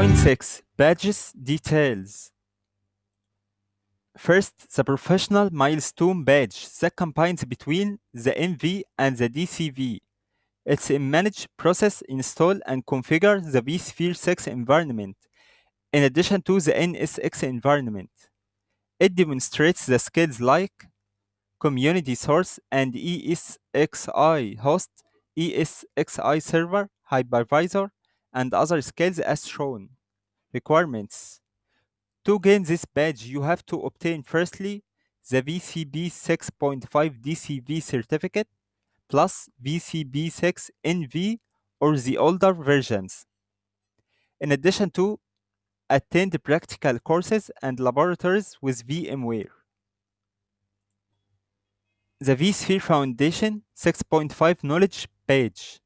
6.6 Badges Details First, the professional milestone badge that combines between the NV and the DCV. It's a manage, process, install, and configure the vSphere 6 environment, in addition to the NSX environment. It demonstrates the skills like community source and ESXi host, ESXi server, hypervisor, and other skills as shown. Requirements To gain this badge, you have to obtain firstly the VCP 6.5 DCV certificate plus VCP 6 NV or the older versions. In addition to attend practical courses and laboratories with VMware. The vSphere Foundation 6.5 Knowledge Badge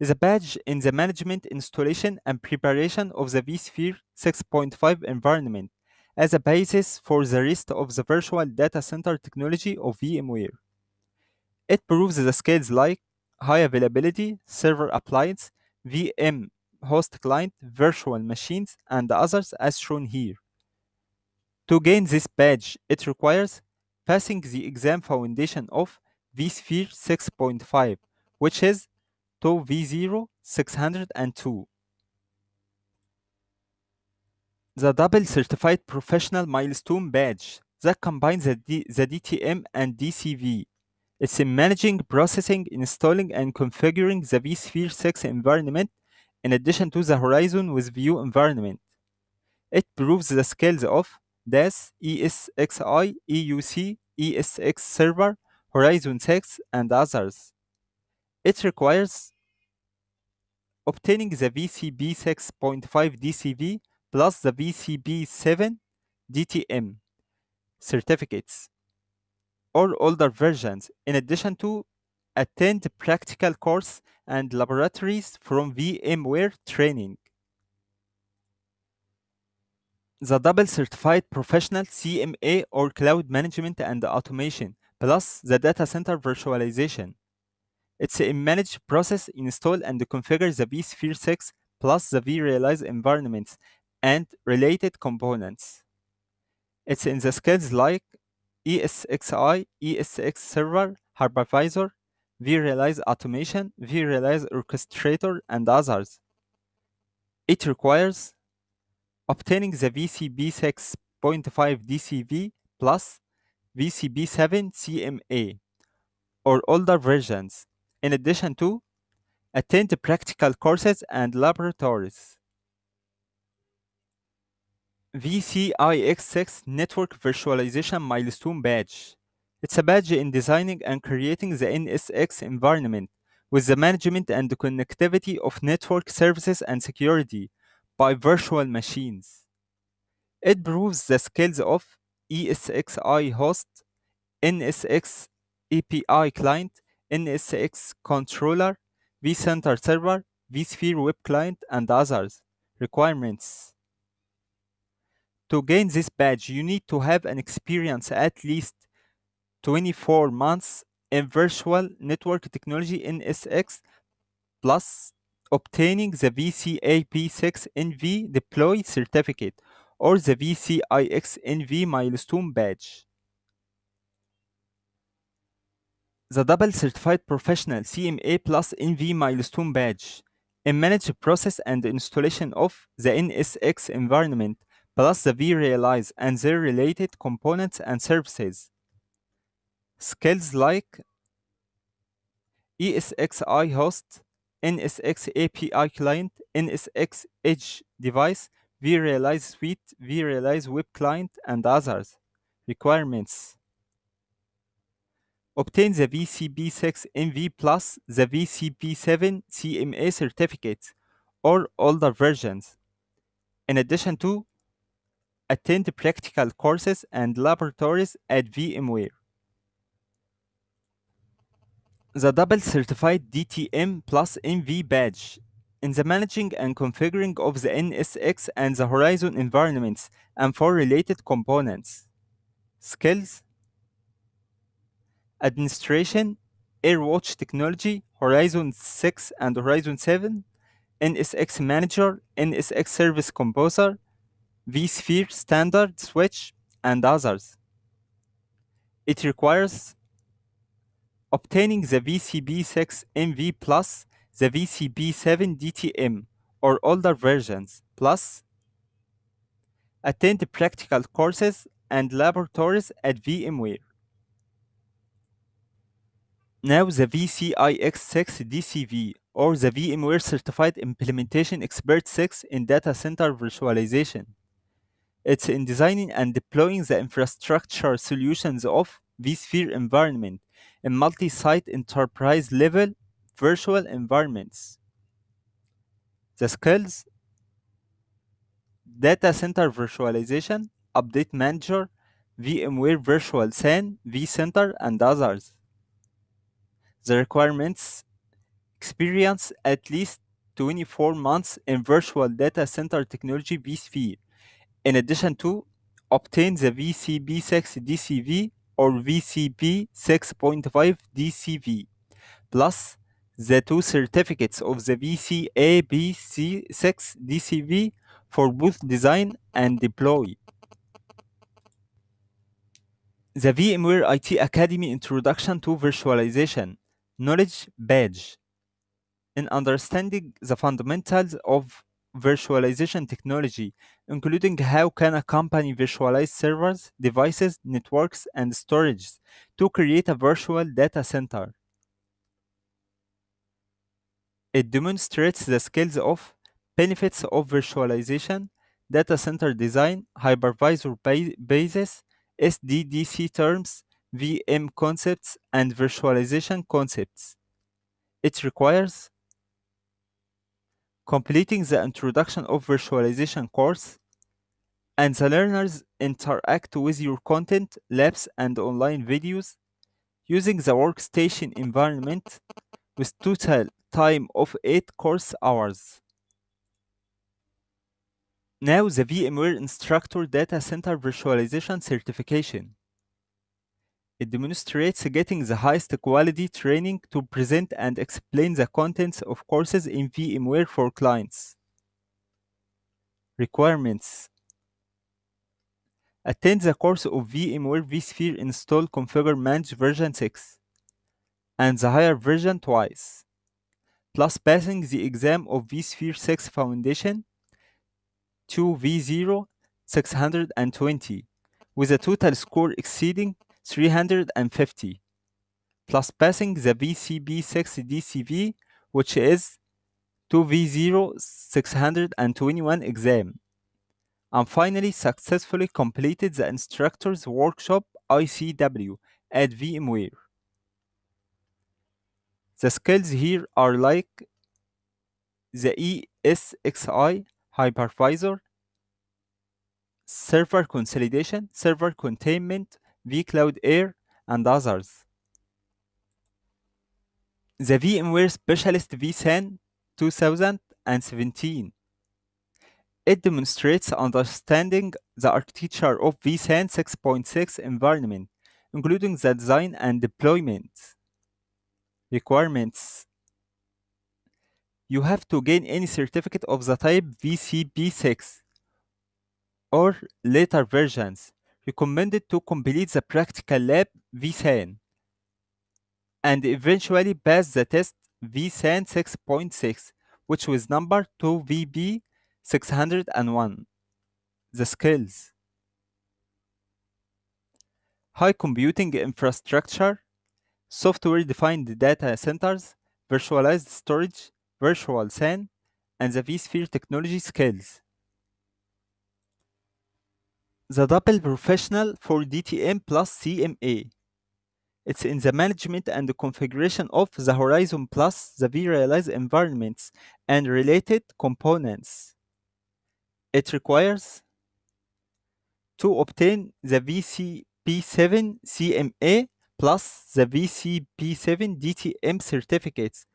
is a badge in the management, installation, and preparation of the vSphere 6.5 environment as a basis for the rest of the virtual data center technology of VMware. It proves the skills like high availability, server appliance, VM host client, virtual machines, and others as shown here. To gain this badge, it requires passing the exam foundation of vSphere 6.5, which is 2v0 602. The double certified professional milestone badge that combines the, D the DTM and DCV. It's in managing, processing, installing, and configuring the vSphere 6 environment in addition to the Horizon with View environment. It proves the skills of DAS, ESXi, EUC, ESX Server, Horizon 6, and others. It requires obtaining the VCP 6.5 DCV plus the VCP 7 DTM certificates or older versions, in addition to attend practical course and laboratories from VMware training. The double certified professional CMA or cloud management and automation, plus the data center virtualization. It's a manage, process, install, and configure the vSphere 6 plus the vRealize environments and related components. It's in the skills like ESXi, ESX Server, Hypervisor, vRealize Automation, vRealize Orchestrator, and others. It requires obtaining the VCP 6.5 DCV plus VCP 7 CMA or older versions, in addition to attend practical courses and laboratories. VCIX6 Network Virtualization Milestone Badge. It's a badge in designing and creating the NSX environment with the management and the connectivity of network services and security by virtual machines. It proves the skills of ESXi host, NSX API client, NSX controller, vCenter server, vSphere web client, and others. Requirements To gain this badge, you need to have an experience at least 24 months in virtual network technology NSX plus obtaining the VCAP6 NV deploy certificate or the VCIX NV milestone badge. The double certified professional CMA plus NV milestone badge in manage process and installation of the NSX environment plus the vRealize and their related components and services. Skills like ESXi host, NSX API client, NSX edge device, vRealize suite, vRealize web client, and others. Requirements Obtain the VCP6 NV plus the VCP7 CMA certificates or older versions. In addition to attend practical courses and laboratories at VMware. The double certified DTM plus NV badge in the managing and configuring of the NSX and the Horizon environments and for related components. Skills Administration, AirWatch technology, Horizon 6 and Horizon 7, NSX Manager, NSX Service Composer, vSphere Standard Switch, and others. It requires obtaining the VCP6 NV plus the VCP7 DTM or older versions, plus attend practical courses and laboratories at VMware. Now the VCIX6 DCV or the VMware Certified Implementation Expert 6 in data center virtualization. It's in designing and deploying the infrastructure solutions of vSphere environment in multi-site enterprise level virtual environments. The skills Data Center Virtualization, Update Manager, VMware Virtual SAN, vCenter, and others. The requirements experience at least 24 months in virtual data center technology vSphere, in addition to obtain the VCP6 DCV or VCP 6.5 DCV, plus the two certificates of the VCA VCAP6 DCV for both design and deploy. The VMware IT Academy Introduction to Virtualization Knowledge Badge. In understanding the fundamentals of virtualization technology, including how can a company virtualize servers, devices, networks, and storage to create a virtual data center. It demonstrates the skills of benefits of virtualization, data center design, hypervisor ba- basis, SDDC terms, VM concepts, and virtualization concepts. It requires completing the Introduction of Virtualization course, and the learners interact with your content, labs, and online videos using the workstation environment with total time of 8 course hours. Now the VMware Instructor Data Center Virtualization Certification. It demonstrates getting the highest quality training to present and explain the contents of courses in VMware for clients. Requirements Attend the course of VMware vSphere Install Configure Manage version 6 and the higher version twice, plus passing the exam of vSphere 6 Foundation 2v0 620 with a total score exceeding 350 plus passing the VCP6 DCV which is 2v0 621 exam and finally successfully completed the instructor's workshop ICW at VMware. The skills here are like the ESXi hypervisor, server consolidation, server containment, vCloud Air, and others. The VMware Specialist vSAN 2017. It demonstrates understanding the architecture of vSAN 6.6 environment, including the design and deployment. Requirements you have to gain any certificate of the type VCP6 or later versions recommended to complete the practical lab vSAN and eventually pass the test vSAN 6.6 which was number 2VB 601. The skills High computing infrastructure, software defined data centers, virtualized storage, virtual SAN, and the vSphere technology skills. The double professional for DTM plus CMA. It's in the management and the configuration of the Horizon Plus, the vRealize environments, and related components. It requires to obtain the VCP7 CMA plus the VCP7 DTM certificates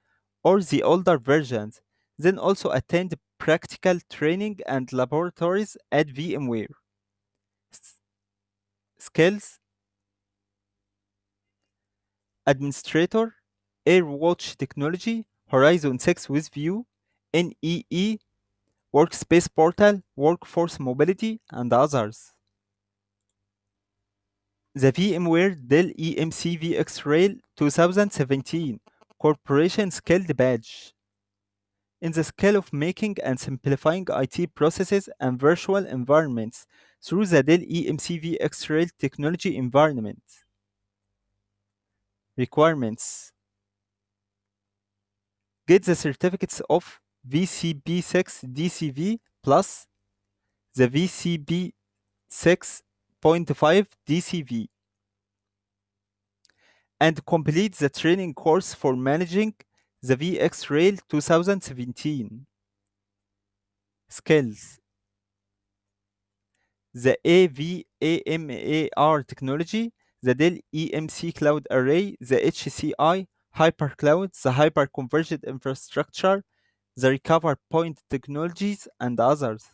or the older versions, then also attend practical training and laboratories at VMware. Skills Administrator, AirWatch Technology, Horizon 6 with View, NEE, Workspace Portal, Workforce Mobility, and others. The VMware Dell EMC VxRail 2017 Corporation Skilled Badge. In the skill of making and simplifying IT processes and virtual environments through the Dell EMC VxRail technology environment. Requirements Get the certificates of VCP6 DCV plus the VCP 6.5 DCV and complete the training course for managing the VxRail 2017. Skills The AVAMAR technology, the Dell EMC Cloud Array, the HCI, HyperCloud, the Hyperconverged Infrastructure, the Recover Point technologies, and others.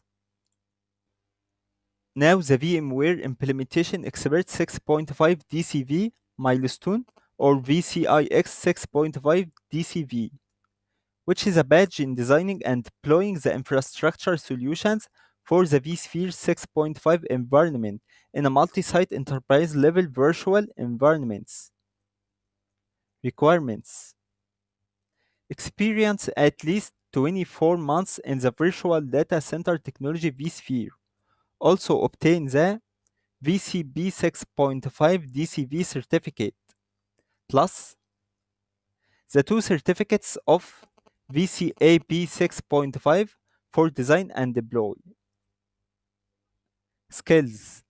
Now the VMware Implementation Expert 6.5 DCV milestone or VCIX 6.5 DCV, which is a badge in designing and deploying the infrastructure solutions for the vSphere 6.5 environment in a multi-site enterprise level virtual environments. Requirements Experience at least 24 months in the virtual data center technology vSphere. Also obtain the VCP 6.5 DCV certificate, plus the two certificates of VCAP 6.5 for design and deploy. Skills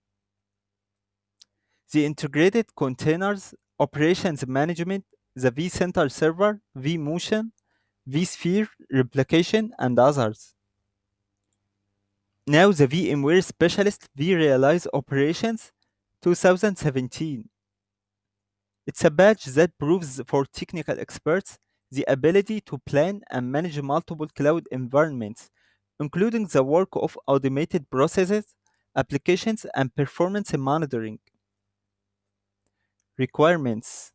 The integrated containers, operations management, the vCenter server, vMotion, vSphere, replication, and others. Now the VMware Specialist vRealize Operations 2017. It's a badge that proves for technical experts the ability to plan and manage multiple cloud environments, including the work of automated processes, applications, and performance monitoring. Requirements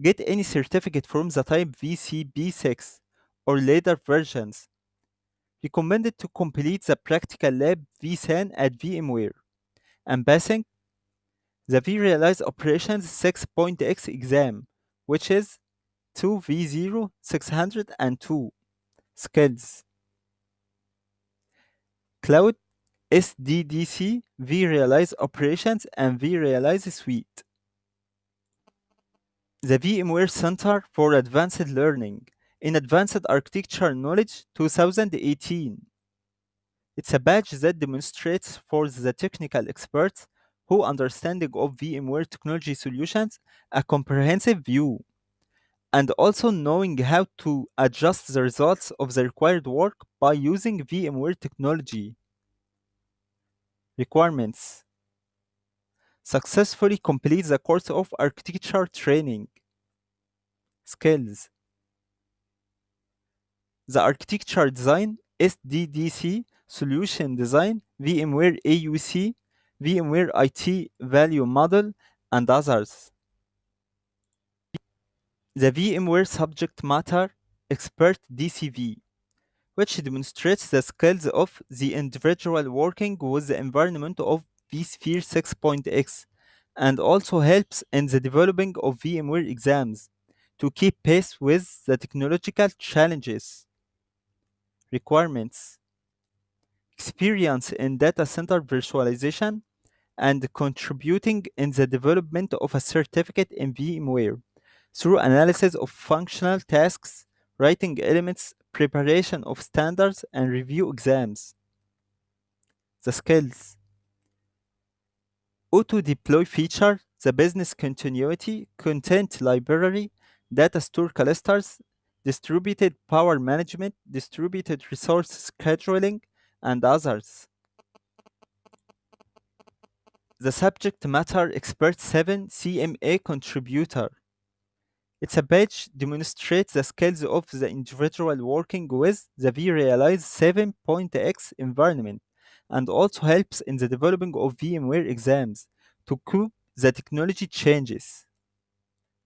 Get any certificate from the type VCP6 or later versions recommended to complete the practical lab vSAN at VMware and passing the vRealize Operations 6.x exam, which is 2v0 602 skills. Cloud SDDC vRealize Operations and vRealize Suite. The VMware Center for Advanced Learning in Advanced Architecture Knowledge 2018. It's a badge that demonstrates for the technical experts who understanding of VMware technology solutions a comprehensive view and also knowing how to adjust the results of the required work by using VMware technology. Requirements Successfully complete the course of architecture training. Skills The architecture design, SDDC, solution design, VMware AUC, VMware IT value model, and others. The VMware subject matter expert DCV, which demonstrates the skills of the individual working with the environment of vSphere 6.x and also helps in the developing of VMware exams to keep pace with the technological challenges. Requirements Experience in data center virtualization and contributing in the development of a certificate in VMware through analysis of functional tasks, writing elements, preparation of standards, and review exams. The skills Auto deploy feature, the business continuity, content library, data store clusters, distributed power management, distributed resource scheduling, and others. The subject matter expert 7 CMA contributor. It's a badge demonstrates the skills of the individual working with the vRealize 7.x environment and also helps in the developing of VMware exams to cope the technology changes.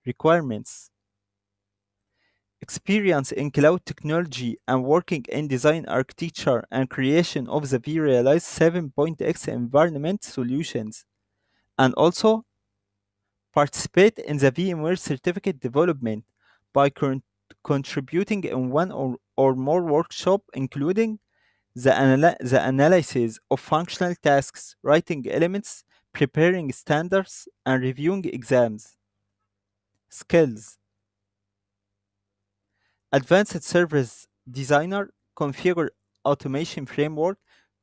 Requirements experience in cloud technology and working in design architecture and creation of the vRealize 7.x environment solutions, and also participate in the VMware certificate development by con- contributing in one or, or more workshop including the, anal- the analysis of functional tasks, writing elements, preparing standards, and reviewing exams. Skills Advanced Service Designer, Configure Automation Framework,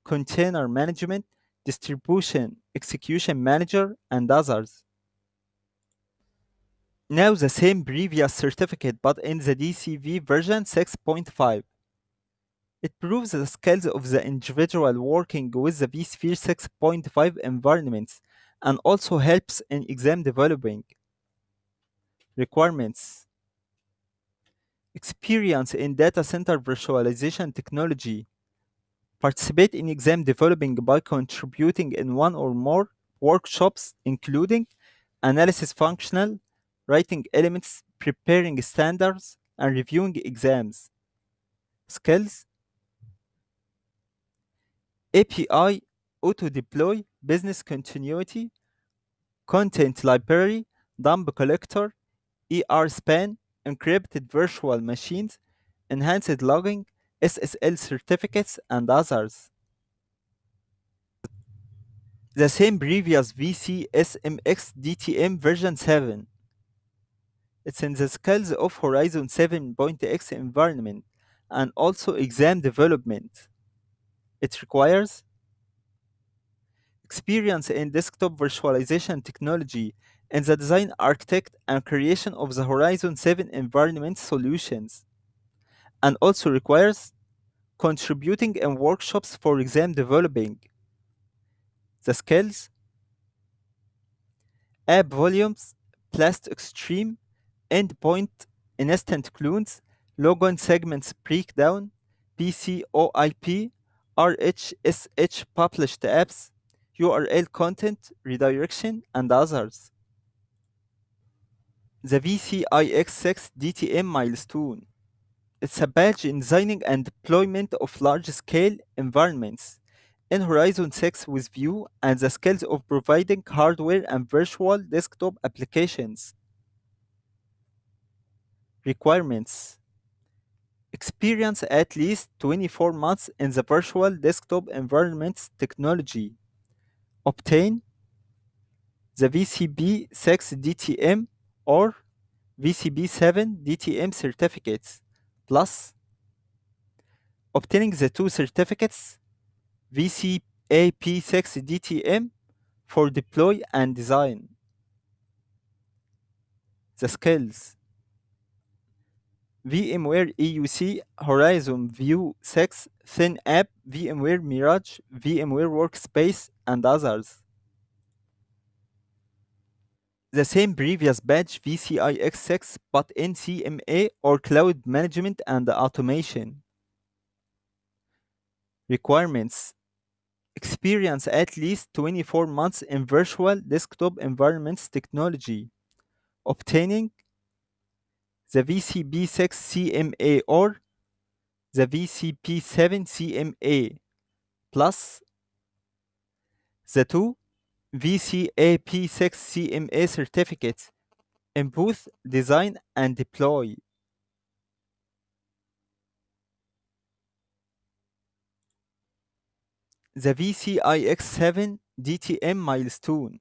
Container Management, Distribution Execution Manager, and others. Now the same previous certificate but in the DCV version 6.5. It proves the skills of the individual working with the vSphere 6.5 environments and also helps in exam developing. Requirements Experience in data center virtualization technology. Participate in exam developing by contributing in one or more workshops, including analysis functional, writing elements, preparing standards, and reviewing exams. Skills API, auto deploy, business continuity, content library, dump collector, ER span, encrypted virtual machines, enhanced logging, SSL certificates, and others. The same previous VCSMX DTM version 7. It's in the skills of Horizon 7.x environment and also exam development. It requires experience in desktop virtualization technology and the design architect and creation of the Horizon 7 environment solutions, and also requires contributing in workshops for exam developing. The skills app volumes, Blast Extreme, endpoint instant clones, logon segments breakdown, PCOIP, RDSH published apps, URL content redirection, and others. The VCIX6 DTM milestone. It's a badge in designing and deployment of large-scale environments in Horizon 6 with View and the skills of providing hardware and virtual desktop applications. Requirements Experience at least 24 months in the virtual desktop environments technology. Obtain the VCP 6 DTM or VCP 7 DTM certificates, plus obtaining the two certificates VCAP 6 DTM for deploy and design. The skills VMware EUC, Horizon View 6, Thin App, VMware Mirage, VMware Workspace, and others. The same previous badge VCIX6 but in CMA or Cloud Management and Automation. Requirements Experience at least 24 months in virtual desktop environments technology. Obtaining the VCP6 CMA or the VCP7 CMA plus the two VCAP6 CMA certificates in both design and deploy. The VCIX7 DTM milestone.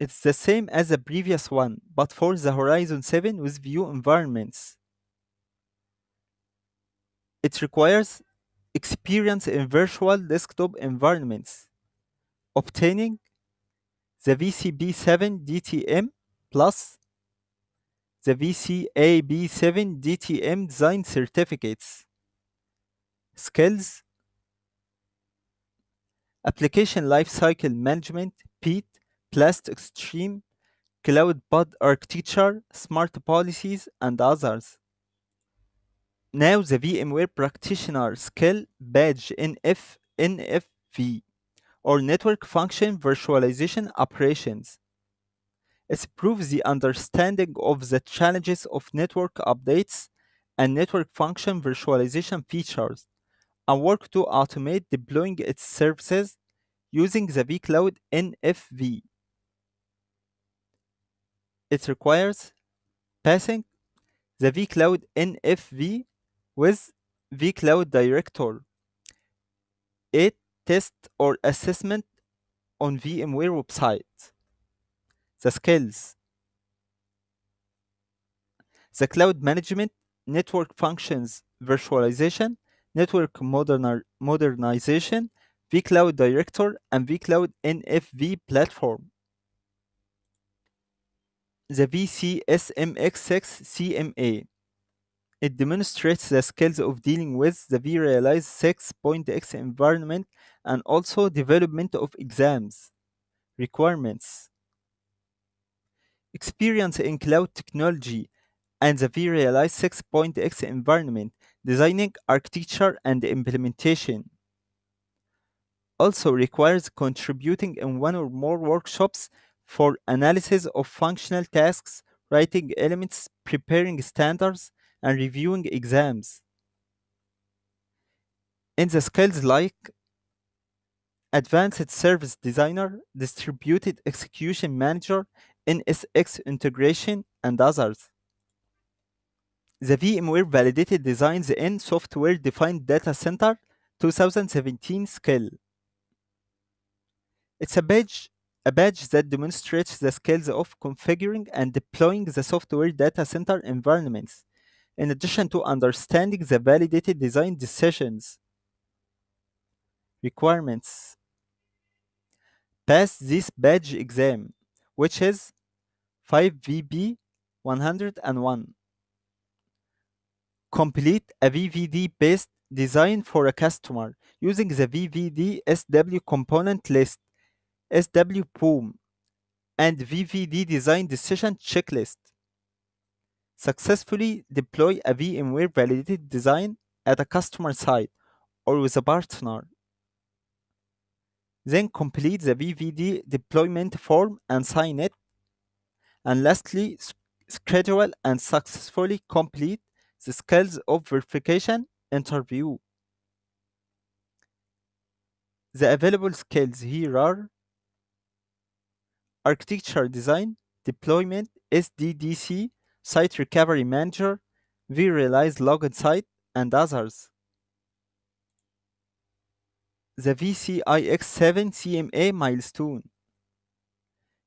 It's the same as the previous one, but for the Horizon 7 with view environments. It requires experience in virtual desktop environments, obtaining the VCP7 DTM plus the VCAP7 DTM design certificates. Skills Application Lifecycle Management, PEAT, Blast Extreme, Cloud Pod Architecture, Smart Policies, and others. Now the VMware Practitioner Skill Badge NF, NFV, or Network Function Virtualization Operations. It proves the understanding of the challenges of network updates, and network function virtualization features, and work to automate deploying its services using the vCloud NFV. It requires passing the vCloud NFV with vCloud Director, a test or assessment on VMware website. The skills the cloud management, network functions virtualization, network modernization, vCloud Director, and vCloud NFV platform. The VCSMX6 CMA. It demonstrates the skills of dealing with the vRealize 6.x environment and also development of exams. Requirements Experience in cloud technology and the vRealize 6.x environment, designing architecture and implementation. Also requires contributing in one or more workshops for analysis of functional tasks, writing elements, preparing standards, and reviewing exams. In the skills like Advanced Service Designer, Distributed Execution Manager, NSX Integration, and others. The VMware Validated Designs in Software Defined Data Center 2017 skill. It's a badge, a badge that demonstrates the skills of configuring and deploying the software data center environments, in addition to understanding the validated design decisions. Requirements Pass this badge exam, which is 5VB 101. Complete a VVD based design for a customer using the VVD SW component list, SW and VVD design decision checklist. Successfully deploy a VMware validated design at a customer site or with a partner. Then complete the VVD deployment form and sign it. And lastly, schedule and successfully complete the skills of verification interview. The available skills here are architecture design, deployment, SDDC, site recovery manager, vRealize Log Insight, and others. The VCIX7 CMA milestone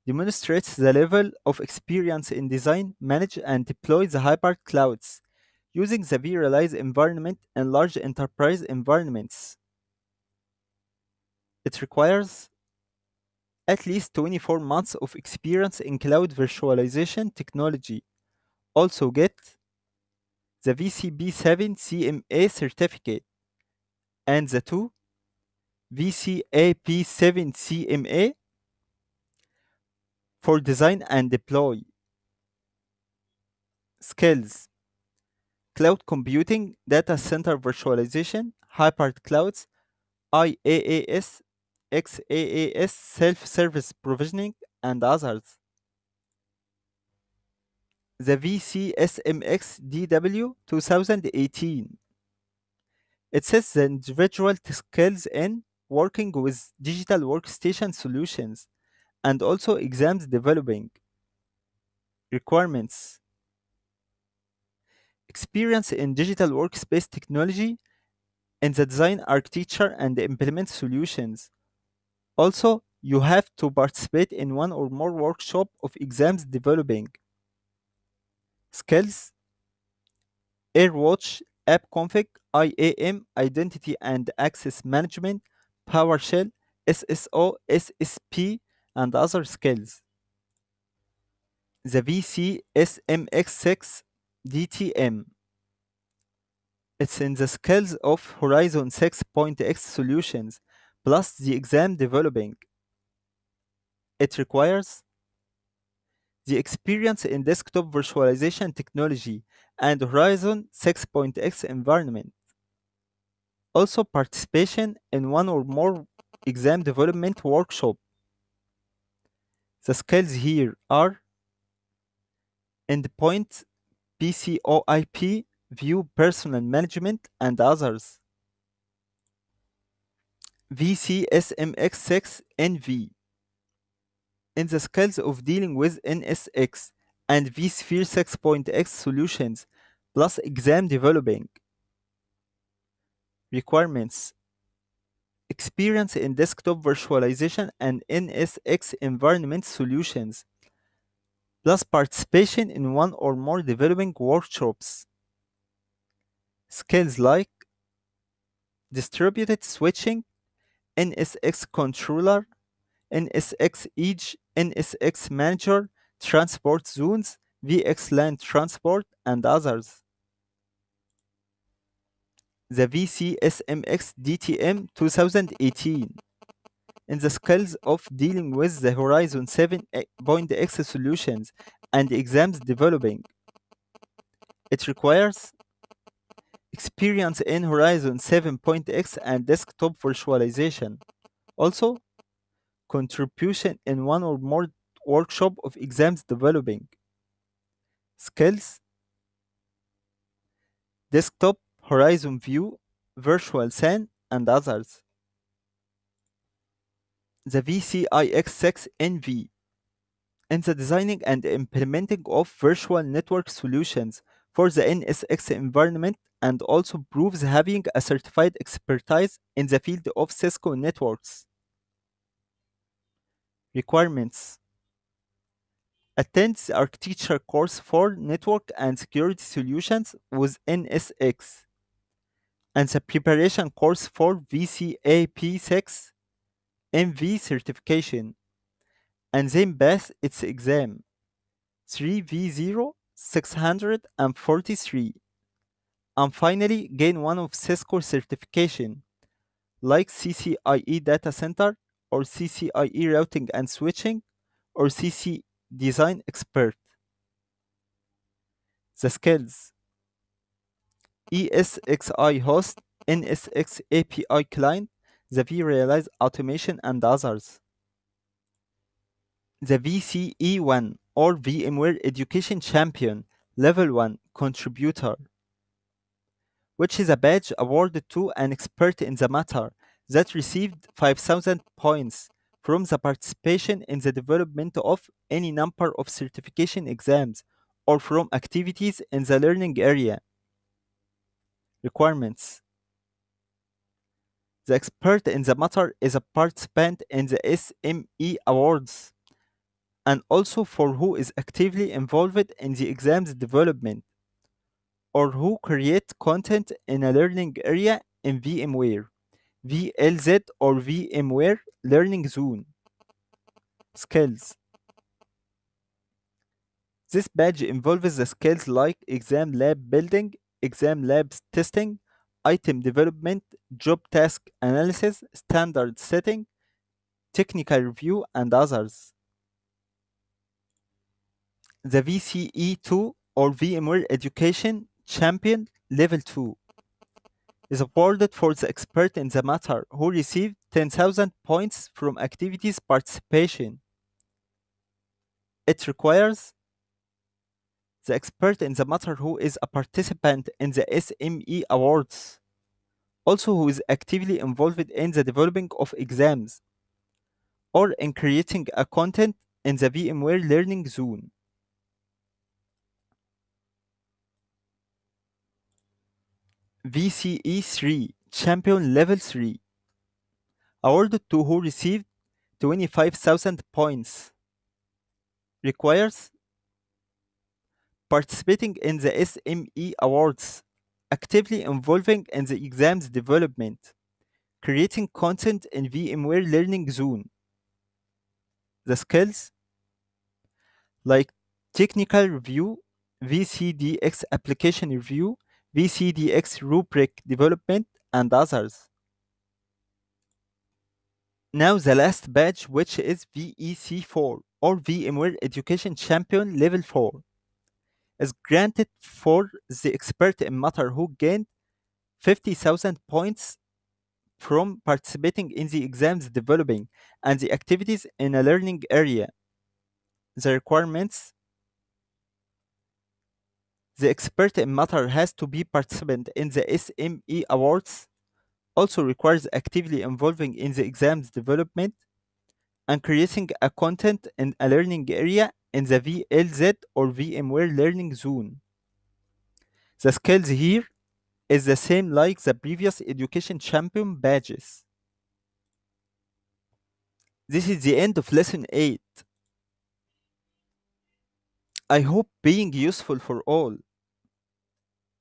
demonstrates the level of experience in design, manage, and deploy the hybrid clouds using the vRealize environment and large enterprise environments. It requires at least 24 months of experience in cloud virtualization technology. Also get the VCP7 CMA certificate and the two VCAP7 CMA for design and deploy. Skills Cloud computing, data center virtualization, hybrid clouds, IaaS, XaaS, self service provisioning, and others. The VCSMX DW 2018. It says the individual skills in working with digital workstation solutions and also exams developing. Requirements Experience in digital workspace technology in the design architecture and implement solutions. Also, you have to participate in one or more workshop of exams developing. Skills AirWatch, AppConfig, IAM, Identity and Access Management, PowerShell, SSO, SSP, and other skills. The VCSMX6 DTM. It's in the skills of Horizon 6.x solutions plus the exam developing. It requires the experience in desktop virtualization technology and Horizon 6.x environment. Also participation in one or more exam development workshop. The skills here are endpoint PCOIP, View Persona Management, and others. VCSMX6 NV in the skills of dealing with NSX and vSphere 6.x solutions plus exam developing. Requirements Experience in desktop virtualization and NSX environment solutions, plus participation in one or more developing workshops. Skills like distributed switching, NSX controller, NSX Edge, NSX Manager, Transport Zones, VXLAN Transport, and others. The VCSMX DTM 2018 in the skills of dealing with the Horizon 7.x solutions and exams developing. It requires experience in Horizon 7.x and desktop virtualization. Also, contribution in one or more workshop of exams developing. Skills Desktop, Horizon View, Virtual SAN, and others. The VCIX6 NV in the designing and implementing of virtual network solutions for the NSX environment and also proves having a certified expertise in the field of Cisco networks. Requirements. Attend the architecture course for network and security solutions with NSX and the preparation course for VCAP6 NV certification. And then pass its exam. 3V0 643 and finally gain one of Cisco certification like CCIE data center or CCIE routing and switching or CC design expert. The skills ESXi host, NSX API client, the vRealize automation and others. The VCE1 or VMware Education Champion Level 1 Contributor, which is a badge awarded to an expert in the matter that received 5000 points from the participation in the development of any number of certification exams or from activities in the learning area. Requirements The expert in the matter is a participant in the SME Awards and also for who is actively involved in the exams development or who create content in a learning area in VMware. VLZ or VMware Learning Zone. Skills This badge involves the skills like exam lab building, exam lab testing, item development, job task analysis, standard setting, technical review, and others. The VCE2 or VMware Education Champion Level 2 is awarded for the expert in the matter who received 10,000 points from activities participation. It requires the expert in the matter who is a participant in the SME Awards, also who is actively involved in the developing of exams, or in creating a content in the VMware Learning Zone. VCE 3 Champion Level 3 awarded to who received 25,000 points requires participating in the SME Awards, actively involving in the exams development, creating content in VMware Learning Zone. The skills like technical review, VCDX application review, VCDX rubric development, and others. Now the last badge, which is VEC4 or VMware Education Champion Level 4, is granted for the expert in matter who gained 50,000 points from participating in the exams developing and the activities in a learning area. The requirements The expert in matter has to be participant in the SME awards, also requires actively involving in the exam's development and creating a content in a learning area in the VLZ or VMware learning zone. The skills here is the same like the previous education champion badges. This is the end of lesson 8. I hope being useful for all.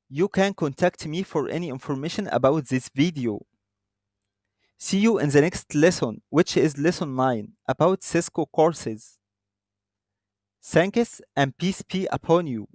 You can contact me for any information about this video. See you in the next lesson, which is lesson 9 about Cisco courses. Thanks and peace be upon you.